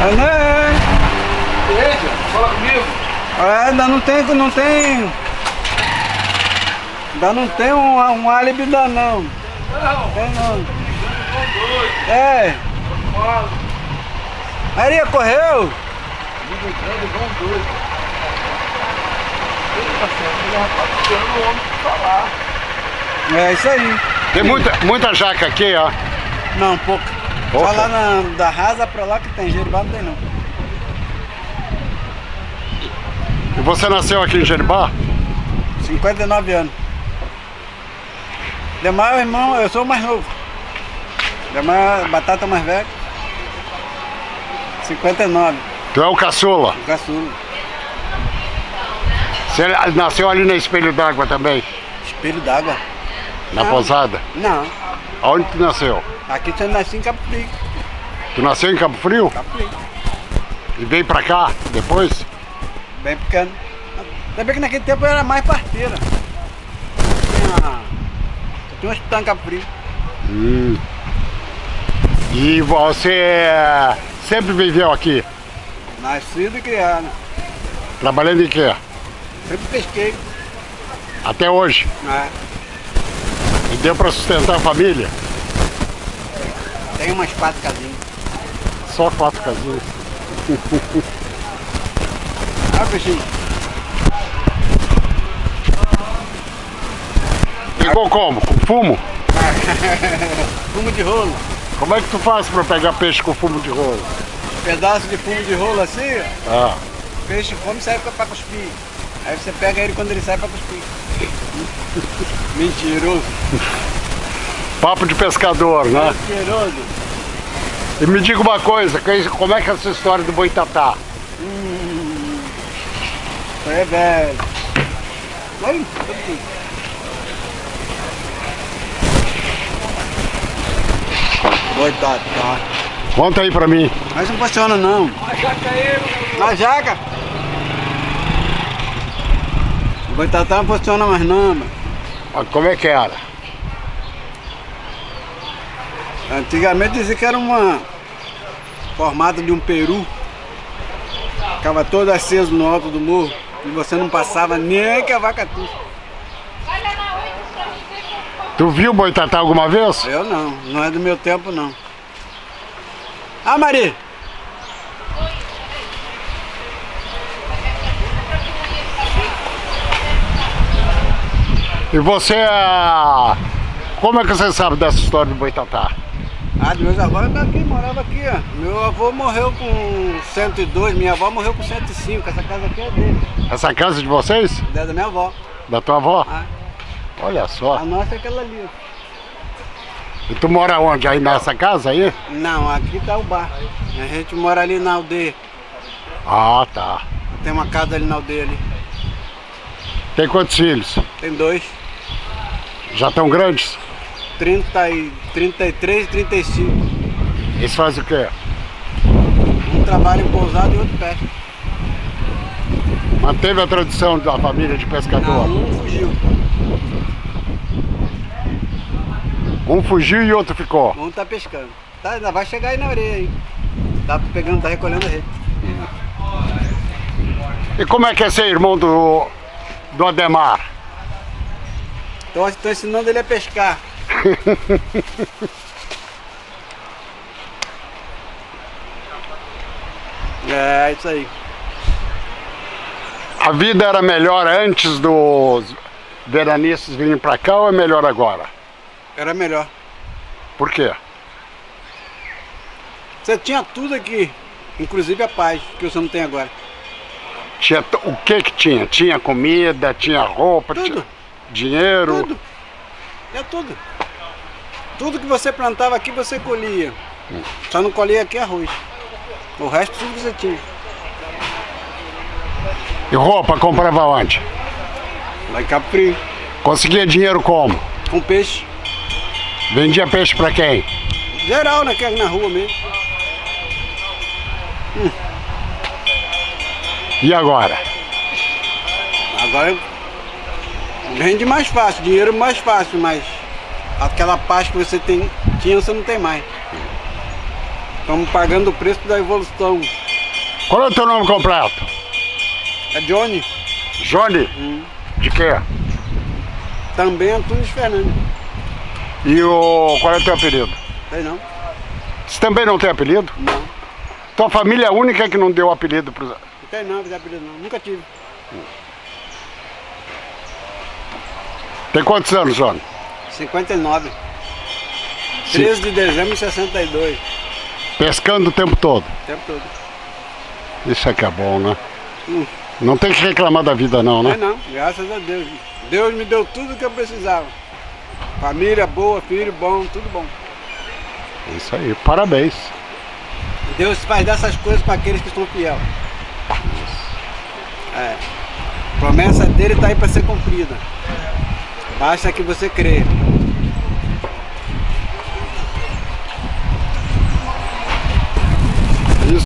É, né? Veja, fala comigo. É, ainda não tem, não tem... Ainda não tem um, um álibi ainda não. Não, Tem não. É. Maria, correu? Tá tá. É isso aí. Tem muita, muita jaca aqui, ó. Não, pouco. Pouca? Só lá na, da rasa pra lá que tem, Jeribá não tem não. E você nasceu aqui em Jeribá? 59 anos. Demais, irmão, eu sou o mais novo. Demais, batata mais velha. 59, Tu é o caçula. caçula. Você nasceu ali no Espelho d'Água também, Espelho d'água. na Não. pousada. Não, Aonde tu nasceu? Aqui você nasce em Cabo Frio. Tu nasceu em Cabo Frio Cabo Frio. e veio pra cá depois? Bem pequeno. Ainda bem que naquele tempo eu era mais parteira. Tinha, tinha um hospital em Cabo Frio. Hum. E você sempre viveu aqui, Nascido e criado. trabalhando em quê? Sempre pesquei. Até hoje. né? E deu pra sustentar a família? Tem umas quatro casinhas. Só quatro casinhas. Ah, peixinho. Pegou como? Com fumo? Fumo de rolo. Como é que tu faz pra pegar peixe com fumo de rolo? Pedaço de fumo de rolo assim, ó. Ah, o peixe come e sai pra cuspir. Aí você pega ele quando ele sai pra cuspir. Mentiroso. Papo de pescador, né? E me diga uma coisa, como é que é essa história do boitatá? Aí é velho. Oi, tudo aqui. Coitado, tá. Conta aí pra mim. Mas não funciona não. A jaca aí, Na jaca. O boitatá não funciona mais não, mano. Ah, Como é que era? Antigamente dizia que era uma formato de um peru. Ficava todo aceso no alto do morro. E você não passava nem que a vaca tussa. Tu viu boitatá alguma vez? Eu não, não é do meu tempo não. Ah, Maria! E você, ah, como é que você sabe dessa história do boitatá? Ah, meus avós daqui, morava aqui, ó. Meu avô morreu com 102, minha avó morreu com 105. Essa casa aqui é dele. Essa casa de vocês? É da minha avó. Da tua avó? Ah, Olha só. a nossa é aquela ali. E tu mora onde? Aí nessa casa aí? Não, aqui tá o bar. A gente mora ali na aldeia. Ah, tá. Tem uma casa ali na aldeia ali. Tem quantos filhos? Tem dois. Já estão grandes? 30 e, 33 e 35. Eles fazem o quê? Um trabalha em pousada e outro pesca. Manteve a tradição da família de Não, pescador. um fugiu. Um fugiu e outro ficou. Um tá pescando. Tá, ainda vai chegar aí na areia aí. Tá pegando, tá recolhendo a rede. E como é que é ser irmão do, do Ademar? Estou ensinando ele a pescar. é, isso aí. A vida era melhor antes dos veranistas virem pra cá ou é melhor agora? Era melhor. Por quê? Você tinha tudo aqui, inclusive a paz, que você não tem agora. Tinha, o que que tinha? Tinha comida, tinha roupa, Tudo. tinha dinheiro. Tudo. É tudo. Tudo que você plantava aqui você colhia. Só não colhia aqui arroz. O resto tudo que você tinha. E roupa comprava onde? Lá em Cabo Frio. Conseguia dinheiro como? Com peixe. Vendia peixe pra quem? Geral, né? É na rua mesmo. E agora? Agora rende mais fácil, dinheiro mais fácil, mas aquela paz que você tem, tinha, você não tem mais. Estamos pagando o preço da evolução. Qual é o teu nome completo? É Johnny, Johnny? Hum. De quê? também Antunes Fernandes. E o. qual é o teu apelido? Sei não? Você também não tem apelido? Não. Tua família é única que não deu apelido pro. Não tem não, não apelido não. Nunca tive. Tem quantos anos, Johnny? 59. Sim. 13 de dezembro de 62. Pescando o tempo todo. O tempo todo. Isso é que é bom, né? Hum. Não tem que reclamar da vida não, né? é não, graças a Deus. Deus me deu tudo que eu precisava. Família boa, filho bom, tudo bom. É Isso aí, parabéns. Deus faz dessas coisas para aqueles que são fiel. É. A promessa dele está aí para ser cumprida. Basta que você crê.